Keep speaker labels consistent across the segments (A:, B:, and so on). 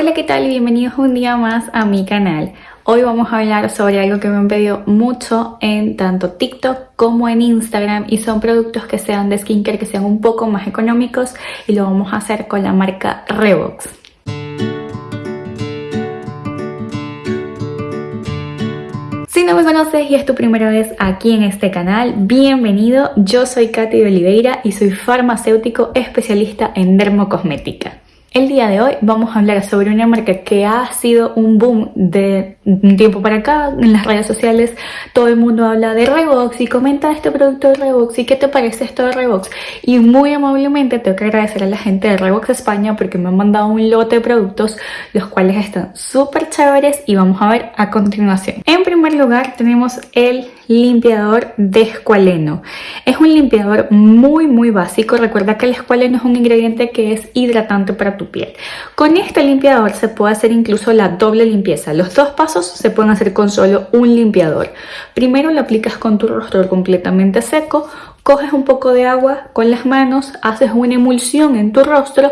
A: Hola, ¿qué tal? Bienvenidos un día más a mi canal. Hoy vamos a hablar sobre algo que me han pedido mucho en tanto TikTok como en Instagram y son productos que sean de skincare, que sean un poco más económicos y lo vamos a hacer con la marca Revox. Si no me conoces y es tu primera vez aquí en este canal, bienvenido. Yo soy Katy de Oliveira y soy farmacéutico especialista en dermocosmética. El día de hoy vamos a hablar sobre una marca que ha sido un boom de un tiempo para acá en las redes sociales. Todo el mundo habla de Revox y comenta este producto de Revox y qué te parece esto de Revox. Y muy amablemente tengo que agradecer a la gente de Revox España porque me han mandado un lote de productos los cuales están súper chéveres y vamos a ver a continuación. En primer lugar tenemos el limpiador de escualeno. Es un limpiador muy muy básico. Recuerda que el escualeno es un ingrediente que es hidratante para tu piel. Con este limpiador se puede hacer incluso la doble limpieza. Los dos pasos se pueden hacer con solo un limpiador. Primero lo aplicas con tu rostro completamente seco, coges un poco de agua con las manos, haces una emulsión en tu rostro,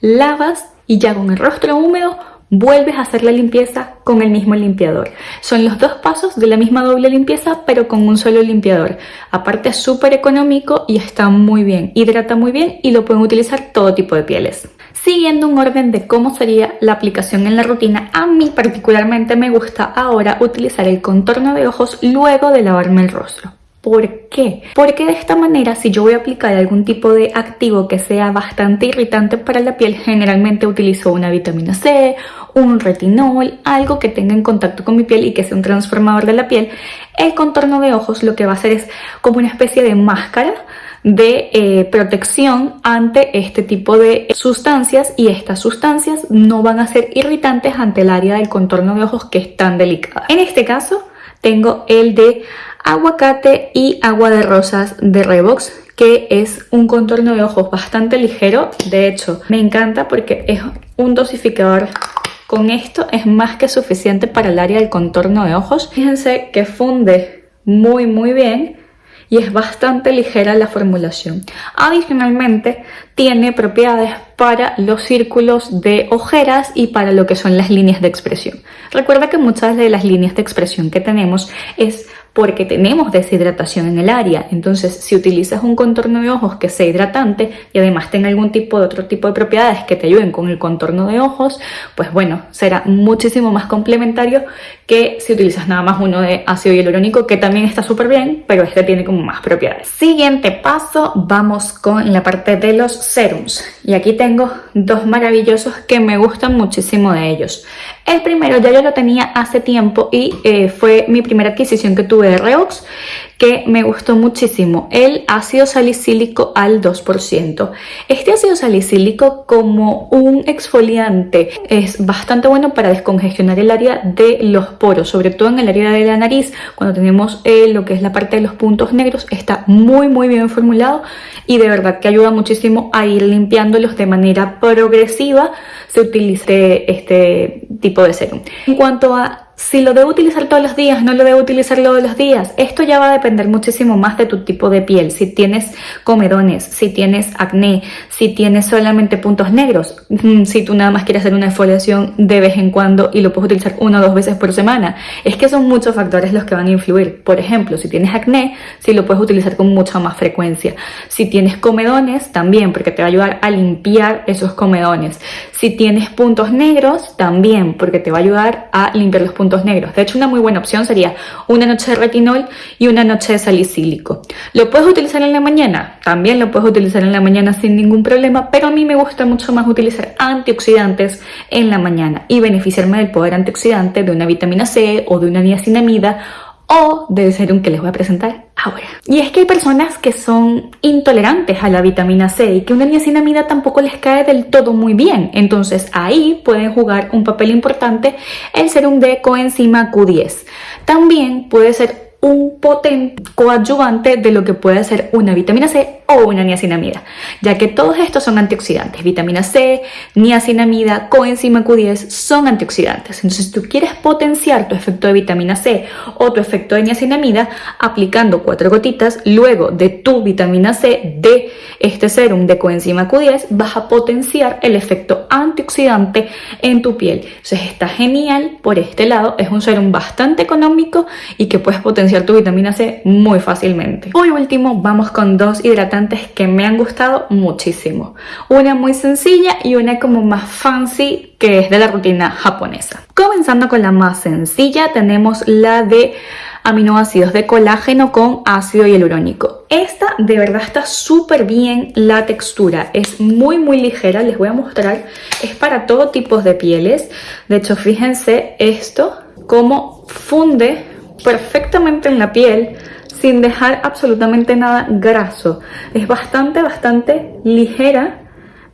A: lavas y ya con el rostro húmedo vuelves a hacer la limpieza con el mismo limpiador. Son los dos pasos de la misma doble limpieza, pero con un solo limpiador. Aparte es súper económico y está muy bien, hidrata muy bien y lo pueden utilizar todo tipo de pieles. Siguiendo un orden de cómo sería la aplicación en la rutina, a mí particularmente me gusta ahora utilizar el contorno de ojos luego de lavarme el rostro. ¿Por qué? Porque de esta manera si yo voy a aplicar algún tipo de activo que sea bastante irritante para la piel, generalmente utilizo una vitamina C, un retinol, algo que tenga en contacto con mi piel y que sea un transformador de la piel. El contorno de ojos lo que va a hacer es como una especie de máscara de eh, protección ante este tipo de sustancias y estas sustancias no van a ser irritantes ante el área del contorno de ojos que es tan delicada. En este caso tengo el de aguacate y agua de rosas de Revox que es un contorno de ojos bastante ligero de hecho me encanta porque es un dosificador con esto es más que suficiente para el área del contorno de ojos fíjense que funde muy muy bien y es bastante ligera la formulación. Adicionalmente, tiene propiedades para los círculos de ojeras y para lo que son las líneas de expresión. Recuerda que muchas de las líneas de expresión que tenemos es porque tenemos deshidratación en el área. Entonces, si utilizas un contorno de ojos que sea hidratante y además tenga algún tipo de otro tipo de propiedades que te ayuden con el contorno de ojos, pues bueno, será muchísimo más complementario que si utilizas nada más uno de ácido hialurónico, que también está súper bien, pero este tiene como más propiedades. Siguiente paso, vamos con la parte de los serums. Y aquí tengo dos maravillosos que me gustan muchísimo de ellos. El primero ya yo lo tenía hace tiempo y eh, fue mi primera adquisición que tuve de Reox que me gustó muchísimo, el ácido salicílico al 2%. Este ácido salicílico como un exfoliante es bastante bueno para descongestionar el área de los poros, sobre todo en el área de la nariz, cuando tenemos eh, lo que es la parte de los puntos negros, está muy muy bien formulado y de verdad que ayuda muchísimo a ir limpiándolos de manera progresiva se utilice este tipo de serum. En cuanto a si lo debo utilizar todos los días, no lo debo utilizar todos los días. Esto ya va a depender muchísimo más de tu tipo de piel. Si tienes comedones, si tienes acné, si tienes solamente puntos negros, mm, si tú nada más quieres hacer una exfoliación de vez en cuando y lo puedes utilizar una o dos veces por semana. Es que son muchos factores los que van a influir. Por ejemplo, si tienes acné, si lo puedes utilizar con mucha más frecuencia. Si tienes comedones, también, porque te va a ayudar a limpiar esos comedones. Si tienes puntos negros, también, porque te va a ayudar a limpiar los puntos negros. De hecho, una muy buena opción sería una noche de retinol y una noche de salicílico. ¿Lo puedes utilizar en la mañana? También lo puedes utilizar en la mañana sin ningún problema, pero a mí me gusta mucho más utilizar antioxidantes en la mañana y beneficiarme del poder antioxidante de una vitamina C o de una niacinamida o del serum que les voy a presentar ahora. Y es que hay personas que son intolerantes a la vitamina C y que una niacinamida tampoco les cae del todo muy bien. Entonces ahí pueden jugar un papel importante el serum de coenzima Q10. También puede ser un potente coadyuvante de lo que puede ser una vitamina C o una niacinamida, ya que todos estos son antioxidantes. Vitamina C, niacinamida, coenzima Q10 son antioxidantes. Entonces, si tú quieres potenciar tu efecto de vitamina C o tu efecto de niacinamida, aplicando cuatro gotitas luego de tu vitamina C de este serum de coenzima Q10, vas a potenciar el efecto antioxidante en tu piel. Entonces, está genial por este lado. Es un serum bastante económico y que puedes potenciar tu vitamina C muy fácilmente. Por último, vamos con dos hidratantes que me han gustado muchísimo. Una muy sencilla y una como más fancy que es de la rutina japonesa. Comenzando con la más sencilla, tenemos la de aminoácidos de colágeno con ácido hialurónico. Esta de verdad está súper bien la textura, es muy muy ligera, les voy a mostrar, es para todo tipo de pieles. De hecho, fíjense esto, cómo funde perfectamente en la piel sin dejar absolutamente nada graso. Es bastante, bastante ligera,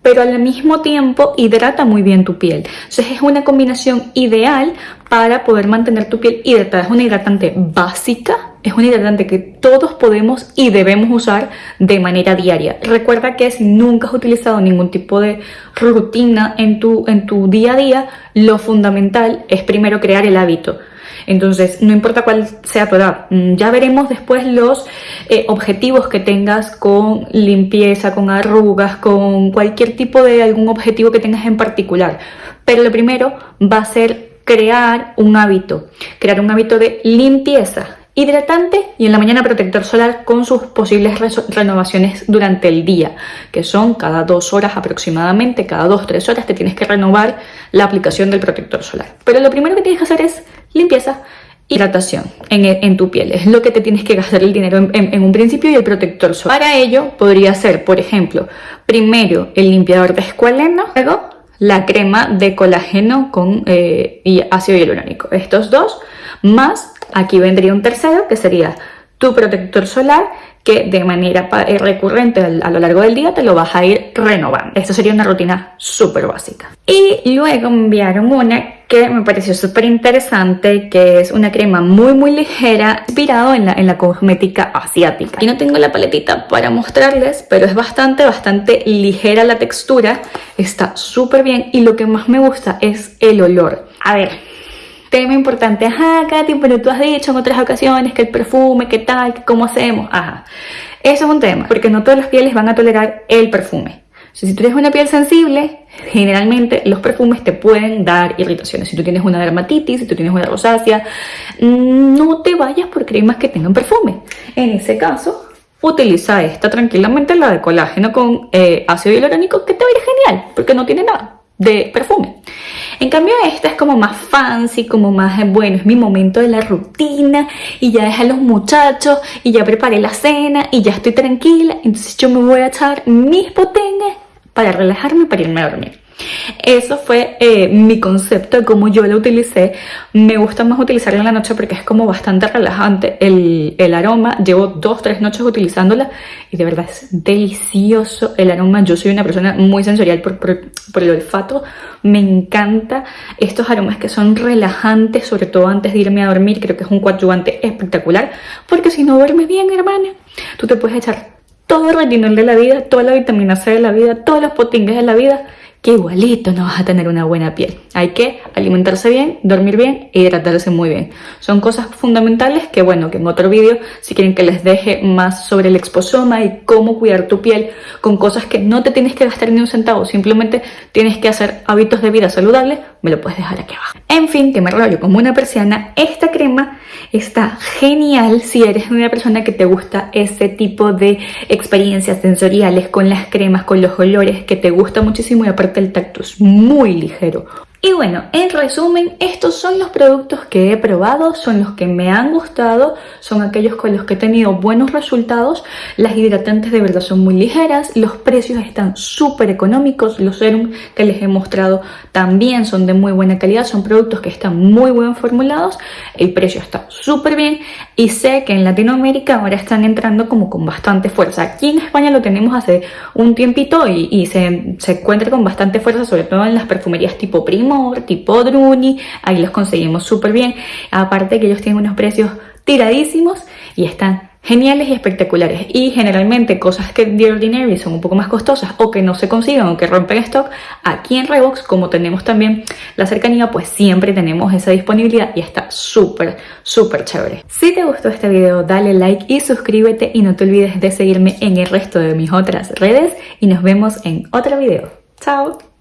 A: pero al mismo tiempo hidrata muy bien tu piel. Entonces es una combinación ideal para poder mantener tu piel hidratada. Es una hidratante básica, es un hidratante que todos podemos y debemos usar de manera diaria. Recuerda que si nunca has utilizado ningún tipo de rutina en tu, en tu día a día, lo fundamental es primero crear el hábito entonces, no importa cuál sea tu edad, mm, ya veremos después los eh, objetivos que tengas con limpieza, con arrugas, con cualquier tipo de algún objetivo que tengas en particular. Pero lo primero va a ser crear un hábito, crear un hábito de limpieza hidratante y en la mañana protector solar con sus posibles renovaciones durante el día, que son cada dos horas aproximadamente, cada dos, tres horas te tienes que renovar la aplicación del protector solar. Pero lo primero que tienes que hacer es limpieza, hidratación en, en, tu piel. Es lo que te tienes que gastar el dinero en, un principio y el protector solar. Para ello podría ser, por ejemplo, primero el limpiador de escualeno, luego la crema de colágeno con eh, y ácido hialurónico. Estos dos, más aquí vendría un tercero que sería tu protector solar que de manera eh, recurrente a lo largo del día te lo vas a ir renovando. Esto sería una rutina súper básica. Y luego me enviaron una que me pareció súper interesante, que es una crema muy muy ligera, inspirado en la, en la cosmética asiática. Aquí no tengo la paletita para mostrarles, pero es bastante, bastante ligera la textura, está súper bien y lo que más me gusta es el olor. A ver, tema importante, ajá, Katy, pero tú has dicho en otras ocasiones que el perfume, qué tal, que cómo hacemos, ajá. Eso es un tema, porque no todas las pieles van a tolerar el perfume. si tú tienes una piel sensible, generalmente los perfumes te pueden dar irritaciones. Si tú tienes una dermatitis, si tú tienes una rosácea, no te vayas por cremas que tengan perfume. En ese caso, utiliza esta tranquilamente, la de colágeno con eh, ácido hialurónico, que te va a ir genial, porque no tiene nada de perfume. En cambio esta es como más fancy, como más, eh, bueno, es mi momento de la rutina y ya dejé a los muchachos y ya preparé la cena y ya estoy tranquila, entonces yo me voy a echar mis potengues para relajarme para irme a dormir. Eso fue eh, mi concepto de cómo yo la utilicé. Me gusta más utilizarla en la noche porque es como bastante relajante el, aroma. Llevo dos, tres noches utilizándola y de verdad es delicioso el aroma. Yo soy una persona muy sensorial por, el olfato. Me encanta estos aromas que son relajantes, sobre todo antes de irme a dormir. Creo que es un coadyuvante espectacular porque si no duermes bien, hermana, tú te puedes echar todo el retinol de la vida, toda la vitamina C de la vida, todos los potingues de la vida que igualito no vas a tener una buena piel. Hay que alimentarse bien, dormir bien e hidratarse muy bien. Son cosas fundamentales que, bueno, que en otro vídeo, si quieren que les deje más sobre el exposoma y cómo cuidar tu piel con cosas que no te tienes que gastar ni un centavo, simplemente tienes que hacer hábitos de vida saludables, me lo puedes dejar aquí abajo. En fin, que me rollo como una persiana, esta crema está genial si eres una persona que te gusta ese tipo de experiencias sensoriales con las cremas, con los olores, que te gusta muchísimo y aparte el tacto es muy ligero. Y bueno, en resumen, estos son los productos que he probado, son los que me han gustado, son aquellos con los que he tenido buenos resultados. Las hidratantes de verdad son muy ligeras, los precios están súper económicos, los serums que les he mostrado también son de muy buena calidad, son productos que están muy bien formulados, el precio está súper bien y sé que en Latinoamérica ahora están entrando como con bastante fuerza. Aquí en España lo tenemos hace un tiempito y, se, se encuentra con bastante fuerza, sobre todo en las perfumerías tipo Primo tipo Druni, ahí los conseguimos súper bien. Aparte que ellos tienen unos precios tiradísimos y están geniales y espectaculares. Y generalmente cosas que de ordinary son un poco más costosas o que no se consiguen o que rompen stock aquí en Revox como tenemos también la cercanía pues siempre tenemos esa disponibilidad y está súper súper chévere. Si te gustó este video dale like y suscríbete y no te olvides de seguirme en el resto de mis otras redes y nos vemos en otro video. Chao